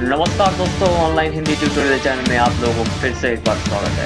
नमस्कार दोस्तों online Hindi tutorial channel में आप लोगों को फिर से एक बार स्वागत है।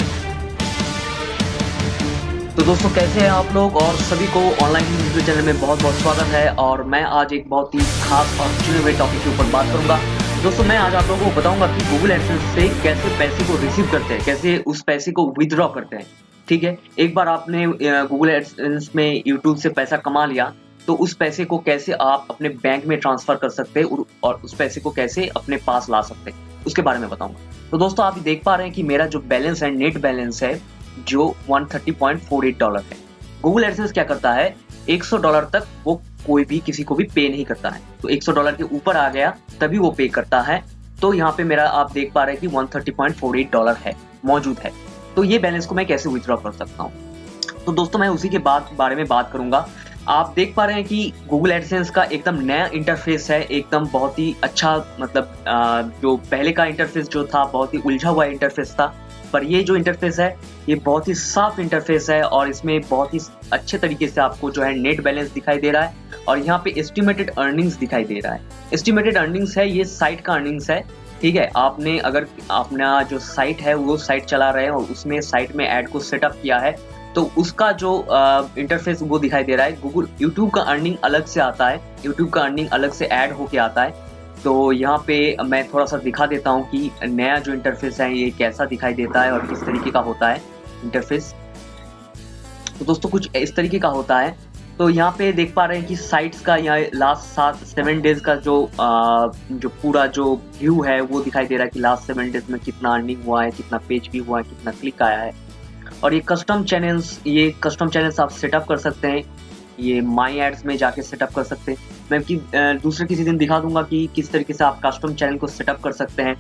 तो दोस्तों, कैसे हैं आप लोग? और सभी को ऑनलाइन हिंदी ट्यूटोरियल चैनल में बहुत बहुत स्वागत है। और मैं आज एक बहुत ही खास और चुने हुए टॉपिक के ऊपर बात करूँगा। दोस्तों, मैं आज आप लोगों को बताऊँगा कि गूगल एडसेंस से कैसे पैसे को रिसीव करते हैं, कैसे उस पैसे को विदड्रॉ करते हैं। ठीक है? एक बार आपने गूगल एडसेंस में यूट्यूब से पैसा कमा लिया तो उस पैसे को कैसे आप अपने बैंक में ट्रांसफ़र कर सकते हैं और उस पैसे को कैसे अपने पास ला सकते हैं, उसके बारे में बताऊँगा। तो दोस्तों, आप देख पा रहे हैं कि मेरा जो बैलेंस है नेट बैलेंस है, जो 130.48 डॉलर है। गूगल एडसेंस क्या करता है? 100 डॉलर तक वो कोई भी किसी को भी पे नहीं करता है। तो 100 डॉलर के ऊपर आ गया, तभी वो पे करता है। तो यहाँ पे मेरा आप देख पा रहे हैं कि 130.48 डॉलर है, मौजूद है। तो ये बैलेंस को मैं कैसे विथड्रॉ कर सकता हूँ? तो दोस्तों, मैं उसी के बाद, बारे में बात करूँगा। आप देख पा रहे हैं कि गूगल एडसेंस का एकदम नया इंटरफेस है, एकदम बहुत ही अच्छा मतलब जो पहले का इंटरफेस जो था, बहुत ही उलझा हुआ इंटरफेस था। पर ये जो इंटरफेस है, ये बहुत ही साफ़ इंटरफेस है और इसमें बहुत ही अच्छे तरीके से आपको जो है नेट बैलेंस दिखाई दे रहा है और यहाँ पे एस्टिमेटेड अर्निंग्स दिखाई दे रहा है। एस्टिमेटेड अर्निंग्स है, ये साइट का अर्निंग्स है, ठीक है? आपने अगर अपना जो साइट है, वो साइट चला रहे हैं और उसमें साइट में ऐड को सेटअप किया है तो उसका जो इंटरफेस वो दिखाई दे रहा है गूगल यूट्यूब का अर्निंग अलग से आता है यूट्यूब का अर्निंग अलग से ऐड होके आता है। तो यहाँ पे मैं थोड़ा सा दिखा देता हूँ कि नया जो इंटरफेस है ये कैसा दिखाई देता है और किस तरीके का होता है इंटरफेस तो दोस्तों कुछ इस तरीके का होता है। तो यहाँ पे देख पा रहे हैं कि साइट्स का यहाँ लास्ट सात सेवन डेज़ का जो आ, जो पूरा जो व्यू है वो दिखाई दे रहा है कि लास्ट सेवन डेज़ में कितना अर्निंग हुआ है कितना पेज भी हुआ है कितना क्लिक आया है। और ये कस्टम चैनल्स ये कस्टम चैनल्स आप सेटअप कर सकते हैं। ये माई एड्स में जाके सेटअप कर सकते हैं। मैं कि दूसरे किसी दिन दिखा दूँगा कि किस तरीके से आप कस्टम चैनल को सेटअप कर सकते हैं।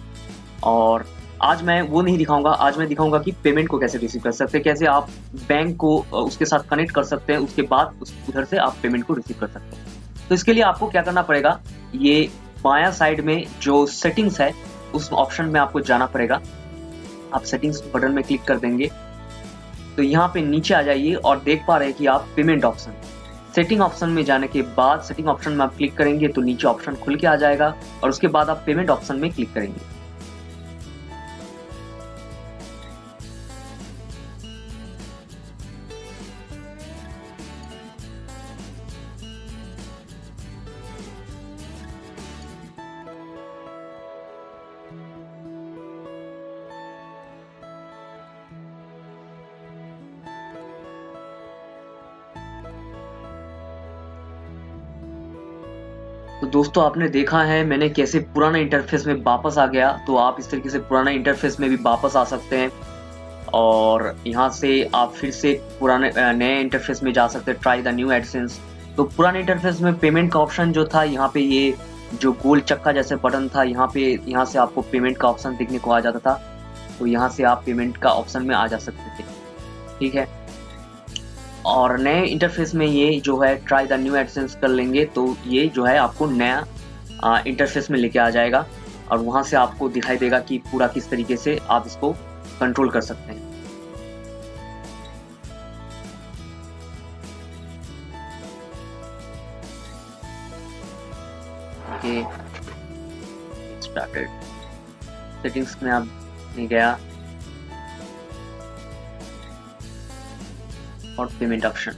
और आज मैं वो नहीं दिखाऊँगा, आज मैं दिखाऊँगा कि पेमेंट को कैसे रिसीव कर सकते हैं, कैसे आप बैंक को उसके साथ कनेक्ट कर सकते हैं, उसके बाद उस, उधर से आप पेमेंट को रिसीव कर सकते हैं। तो इसके लिए आपको क्या करना पड़ेगा? ये बाया साइड में जो सेटिंग्स है, उस ऑप्शन में आपको जाना पड़ेगा। आप सेटिंग्स बटन में क्लिक कर देंगे। तो यहाँ पे नीचे आ जाइए और देख पा रहे हैं कि आप पेमेंट ऑप्शन सेटिंग ऑप्शन में जाने के बाद सेटिंग ऑप्शन में आप क्लिक करेंगे तो नीचे ऑप्शन खुल के आ जाएगा और उसके बाद आप पेमेंट ऑप्शन में क्लिक करेंगे। दोस्तों, आपने देखा है, मैंने कैसे पुराना इंटरफेस में वापस आ गया तो आप इस तरीके से पुराना इंटरफेस में भी वापस आ सकते हैं। और यहाँ से आप फिर से पुराने नए इंटरफेस में जा सकते हैं ट्राई द न्यू एडसेंस तो पुराने इंटरफेस में पेमेंट का ऑप्शन जो था, यहाँ पे ये जो गोल चक्का जैसे बटन था, यहाँ पे, यहाँ से आपको पेमेंट का ऑप्शन देखने को आ जाता था। तो यहाँ से आप पेमेंट का ऑप्शन में आ जा सकते थे। ठीक है? और नए इंटरफेस में ये जो है ट्राई द न्यू एडसेंस कर लेंगे तो ये जो है आपको नया इंटरफेस में लेके आ जाएगा और वहाँ से आपको दिखाई देगा कि पूरा किस तरीके से आप इसको कंट्रोल कर सकते हैं। स्टार्टेड सेटिंग्स में आप नहीं गया। और पेमेंट ऑप्शन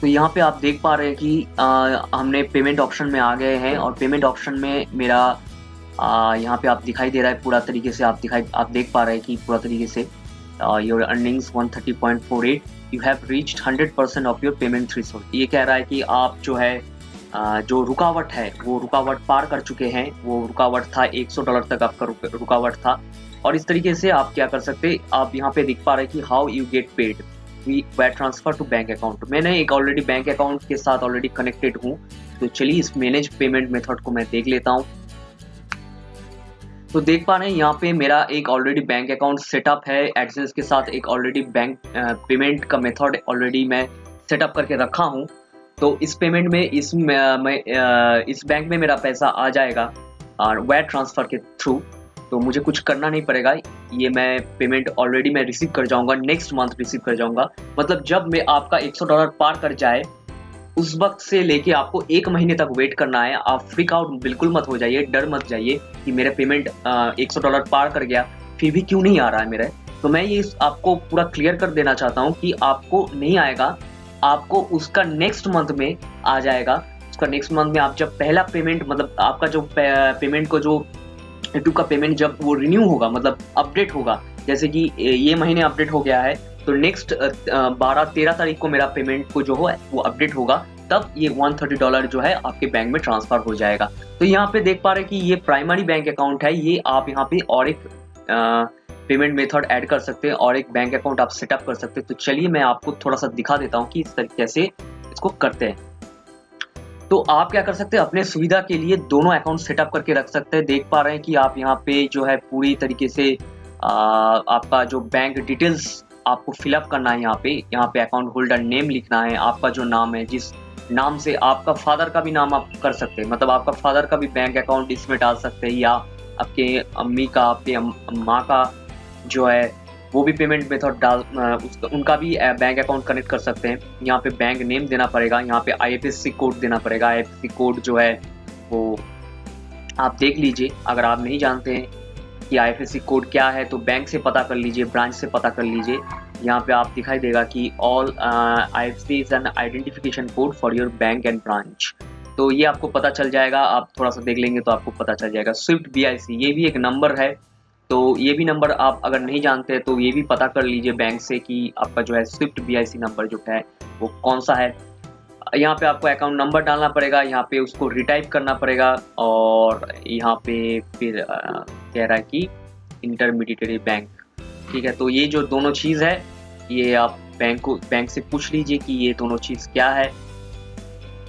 तो यहाँ पे आप देख पा रहे हैं कि आ, हमने पेमेंट ऑप्शन में आ गए हैं और पेमेंट ऑप्शन में मेरा यहाँ पे आप दिखाई दे रहा है पूरा तरीके से। आप दिखाई आप देख पा रहे हैं कि पूरा तरीके से your earnings 130.48 you have reached 100 percent of your payment three ये कह रहा है कि आप जो है जो रुकावट है, वो रुकावट पार कर चुके हैं। वो रुकावट था 100 डॉलर तक आपका रुकावट था। और इस तरीके से आप क्या कर सकते, आप यहाँ पे दिख पा रहे हैं कि how you get paid we transfer to bank account मैंने एक ऑलरेडी बैंक अकाउंट के साथ ऑलरेडी कनेक्टेड हूँ। तो चलिए इस मैनेज पेमेंट मेथड को मैं देख लेता हूँ। तो देख पा रहे हैं, यहाँ पे मेरा एक ऑलरेडी बैंक अकाउंट सेटअप है। एडसेंस के साथ एक ऑलरेडी बैंक पेमेंट का मेथड ऑलरेडी मैं सेटअप करके रखा हूँ। तो इस पेमेंट में इस मैं इस बैंक में मेरा पैसा आ जाएगा, और वेट ट्रांसफ़र के थ्रू तो मुझे कुछ करना नहीं पड़ेगा। ये मैं पेमेंट ऑलरेडी मैं रिसीव कर जाऊँगा नेक्स्ट मंथ रिसीव कर जाऊँगा। मतलब जब मैं आपका 100 डॉलर पार कर जाए, उस वक्त से लेके आपको एक महीने तक वेट करना है। आप फ्रिक आउट बिल्कुल मत हो जाइए, डर मत जाइए कि मेरा पेमेंट एक सौ डॉलर पार कर गया, फिर भी क्यों नहीं आ रहा है मेरा? तो मैं ये आपको पूरा क्लियर कर देना चाहता हूँ कि आपको नहीं आएगा। आपको उसका नेक्स्ट मंथ में आ जाएगा। उसका नेक्स्ट मंथ में आप जब पहला पेमेंट मतलब आपका जो पेमेंट को जो यूट्यूब का पेमेंट जब वो रिन्यू होगा मतलब अपडेट होगा, जैसे कि ये महीने अपडेट हो गया है तो नेक्स्ट बारह, तेरह तारीख को मेरा पेमेंट को जो हो, वो अपडेट होगा, तब ये 130 डॉलर जो है आपके बैंक में ट्रांसफ़र हो जाएगा। तो यहाँ पे देख पा रहे कि ये प्राइमरी बैंक अकाउंट है, ये आप यहाँ पे और एक पेमेंट मेथड ऐड कर सकते हैं और एक बैंक अकाउंट आप सेटअप कर सकते हैं। तो चलिए मैं आपको थोड़ा सा दिखा देता हूँ कि इस तरीके से इसको करते हैं। तो आप क्या कर सकते हैं? अपने सुविधा के लिए दोनों अकाउंट सेटअप करके रख सकते हैं। देख पा रहे हैं कि आप यहाँ पे जो है पूरी तरीके से आ, आपका जो बैंक डिटेल्स आपको फिलअप करना है यहाँ पे। यहाँ पे अकाउंट होल्डर नेम लिखना है आपका जो नाम है जिस नाम से आपका फादर का भी नाम आप कर सकते हैं। मतलब आपका फादर का भी बैंक अकाउंट इसमें डाल सकते हैं या आपके अम्मी का, आपके माँ का जो है, वो भी पेमेंट मेथड डाल उसका, उनका भी बैंक अकाउंट कनेक्ट कर सकते हैं। यहाँ पे बैंक नेम देना पड़ेगा, यहाँ पे आईएफएससी कोड देना पड़ेगा। आईएफएससी कोड जो है, वो आप देख लीजिए। अगर आप नहीं जानते हैं कि आईएफएससी कोड क्या है तो बैंक से पता कर लीजिए ब्रांच से पता कर लीजिए। यहाँ पे आप दिखाई देगा कि all I F C is an identification code for your bank and branch तो ये आपको पता चल जाएगा, आप थोड़ा सा देख लेंगे तो आपको पता चल जाएगा। स्विफ्ट बीआईसी ये भी एक नंबर है। तो ये भी नंबर आप अगर नहीं जानते तो ये भी पता कर लीजिए बैंक से कि आपका जो है स्विफ्ट बीआईसी नंबर जो है, वो कौन सा है। यहाँ पे आपको अकाउंट नंबर डालना पड़ेगा, यहाँ पे उसको रिटाइप करना पड़ेगा और यहाँ पे फिर कह रहा है कि इंटरमीडिएटरी बैंक ठीक है तो ये जो दोनों चीज़ है, ये आप बैंक को बैंक से पूछ लीजिए कि ये दोनों चीज़ क्या है।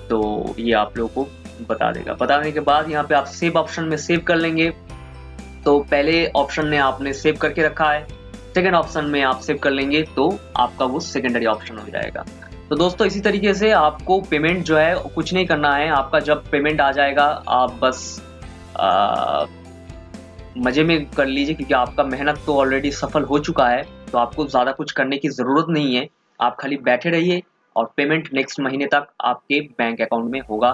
तो ये आप लोगों को बता देगा। बताने के बाद यहाँ पे आप सेव ऑप्शन में सेव कर लेंगे। तो पहले ऑप्शन में आपने सेव करके रखा है। सेकेंड ऑप्शन में आप सेव कर लेंगे तो आपका वो सेकेंडरी ऑप्शन हो जाएगा। तो दोस्तों, इसी तरीके से आपको पेमेंट जो है, कुछ नहीं करना है। आपका जब पेमेंट आ जाएगा, आप बस मज़े में कर लीजिए क्योंकि आपका मेहनत तो ऑलरेडी सफल हो चुका है। तो आपको ज़्यादा कुछ करने की ज़रूरत नहीं है। आप खाली बैठे रहिए। और पेमेंट नेक्स्ट महीने तक आपके बैंक अकाउंट में होगा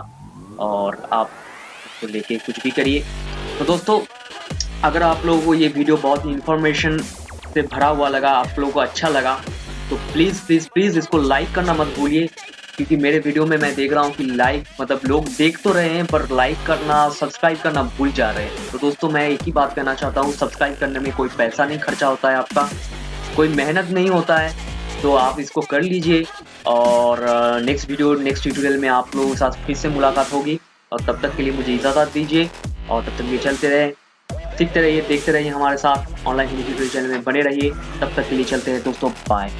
और आप उसको तो लेके कुछ भी करिए। तो दोस्तों, अगर आप लोगों को ये वीडियो बहुत इन्फॉर्मेशन से भरा हुआ लगा, आप लोगों को अच्छा लगा तो प्लीज़ प्लीज़ प्लीज़ इसको लाइक करना मत भूलिए, क्योंकि मेरे वीडियो में मैं देख रहा हूँ कि लाइक मतलब लोग देख तो रहे हैं, पर लाइक करना सब्सक्राइब करना भूल जा रहे हैं। तो दोस्तों, मैं एक ही बात कहना चाहता हूँ सब्सक्राइब करने में कोई पैसा नहीं खर्चा होता है आपका, कोई मेहनत नहीं होता है तो आप इसको कर लीजिए। और नेक्स्ट वीडियो नेक्स्ट ट्यूटोरियल में आप लोगों के साथ फिर से मुलाकात होगी। और तब तक के लिए मुझे इजाज़त दीजिए और तब तक ये चलते रहे, सीखते रहिए, देखते रहिए हमारे साथ। ऑनलाइन हिंदी ट्यूटोरियल चैनल में बने रहिए। तब तक के लिए चलते हैं दोस्तों बाय